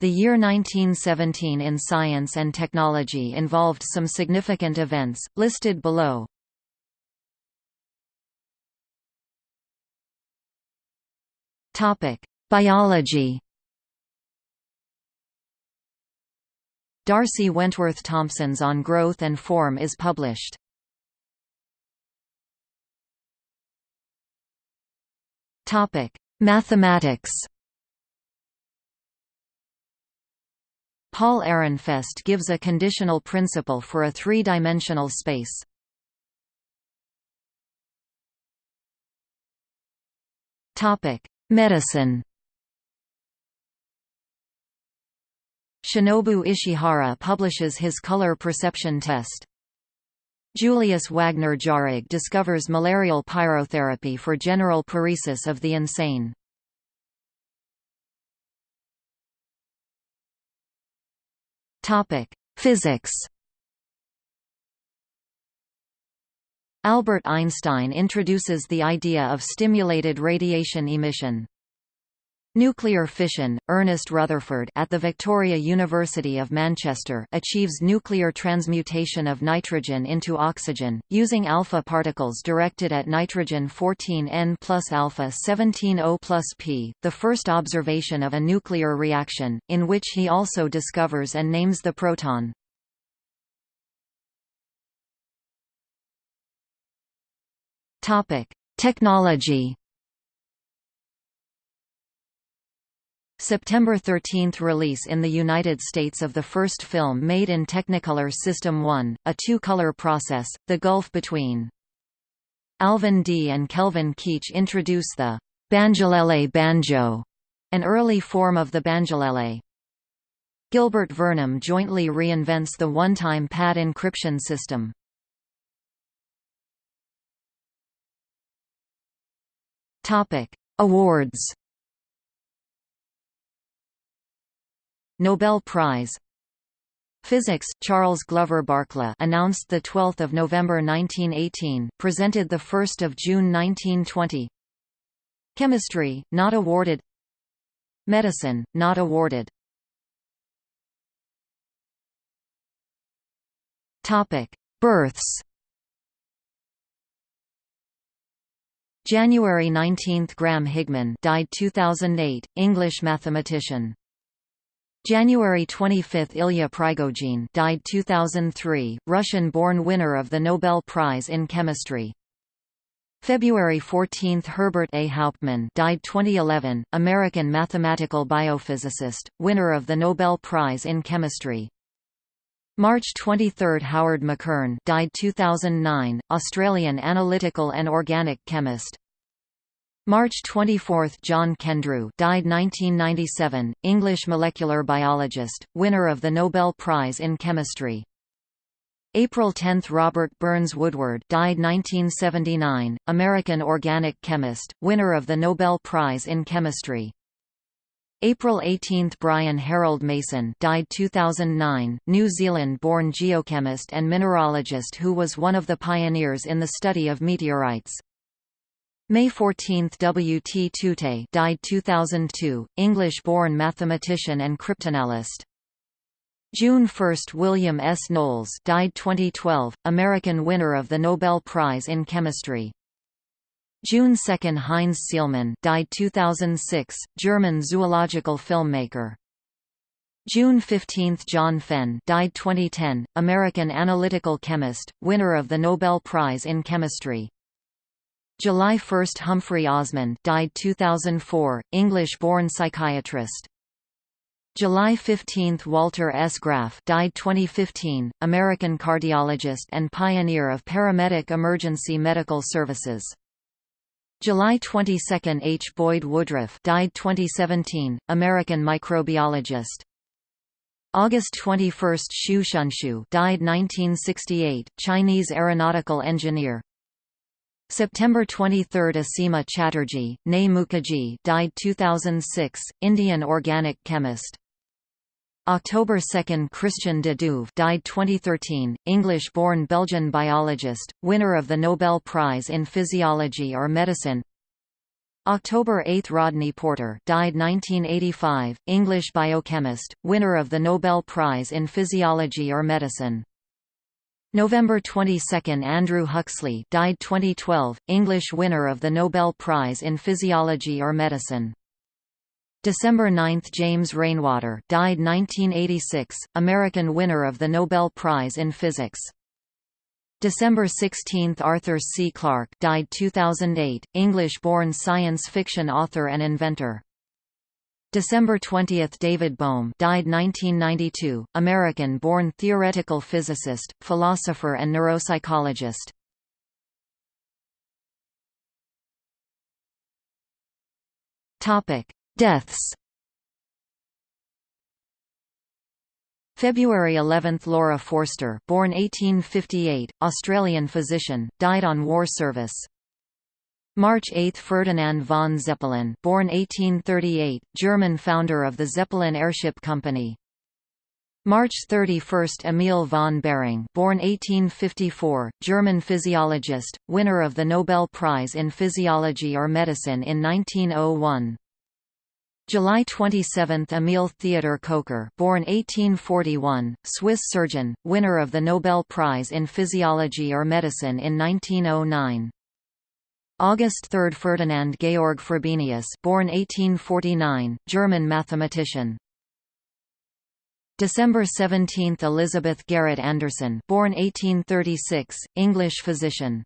The year 1917 in science and technology involved some significant events, listed below. Biology Darcy Wentworth Thompson's On Growth and Form is published. Mathematics Paul Ehrenfest gives a conditional principle for a three-dimensional space. Medicine Shinobu Ishihara publishes his color perception test. Julius Wagner Jauregg discovers malarial pyrotherapy for general paresis of the insane. Topic: Physics. Albert Einstein introduces the idea of stimulated radiation emission. Nuclear fission, Ernest Rutherford at the Victoria University of Manchester achieves nuclear transmutation of nitrogen into oxygen, using alpha particles directed at nitrogen 14N plus alpha 17O plus P, the first observation of a nuclear reaction, in which he also discovers and names the proton. Technology September 13 release in the United States of the first film made in Technicolor System 1, a two-color process, The Gulf Between. Alvin Dee and Kelvin Keech introduce the banjulele banjo, an early form of the banjolele. Gilbert Vernam jointly reinvents the one-time pad encryption system. Awards Nobel Prize. Physics Charles Glover Barkla announced the 12th of November 1918 presented the 1st of June 1920 Chemistry not awarded. Medicine not awarded. Topic Births. January 19 Graham Higman died 2008 English mathematician January 25 Ilya Prigogine died 2003, Russian-born winner of the Nobel Prize in Chemistry. February 14 Herbert A. Hauptman died 2011, American mathematical biophysicist, winner of the Nobel Prize in Chemistry. March 23 Howard McKern died 2009, Australian analytical and organic chemist. March 24 John Kendrew died 1997, English molecular biologist, winner of the Nobel Prize in Chemistry. April 10 Robert Burns Woodward died 1979, American organic chemist, winner of the Nobel Prize in Chemistry. April 18 Brian Harold Mason died 2009, New Zealand-born geochemist and mineralogist who was one of the pioneers in the study of meteorites. May 14 W. T. Tutte died 2002, English-born mathematician and cryptanalyst. June 1 William S. Knowles died 2012, American winner of the Nobel Prize in Chemistry. June 2 Heinz Sielmann died 2006, German zoological filmmaker. June 15 John Fenn died 2010, American analytical chemist, winner of the Nobel Prize in Chemistry. July 1 Humphrey Osmond died 2004, English-born psychiatrist. July 15 Walter S. Graf died 2015, American cardiologist and pioneer of paramedic emergency medical services. July 22 H. Boyd Woodruff died 2017, American microbiologist. August 21 Xu Shunshou died 1968, Chinese aeronautical engineer. September 23 Asima Chatterjee, née Mukherjee died 2006, Indian organic chemist. October 2 Christian de Duve died 2013, English-born Belgian biologist, winner of the Nobel Prize in Physiology or Medicine October 8 – Rodney Porter died 1985, English biochemist, winner of the Nobel Prize in Physiology or Medicine. November 22 – Andrew Huxley died 2012, English winner of the Nobel Prize in Physiology or Medicine. December 9 – James Rainwater died 1986, American winner of the Nobel Prize in Physics. December 16 – Arthur C. Clarke died 2008, English-born science fiction author and inventor. December 20 – David Bohm died 1992, American-born theoretical physicist, philosopher and neuropsychologist. Deaths February 11 – Laura Forster born 1858, Australian physician, died on war service. March 8 – Ferdinand von Zeppelin born 1838, German founder of the Zeppelin Airship Company. March 31 – Emil von Behring born 1854, German physiologist, winner of the Nobel Prize in Physiology or Medicine in 1901. July 27 – Emil Theodor Kocher born 1841, Swiss surgeon, winner of the Nobel Prize in Physiology or Medicine in 1909. August 3 – Ferdinand Georg Frobenius born 1849, German mathematician. December 17 – Elizabeth Garrett Anderson born 1836, English physician.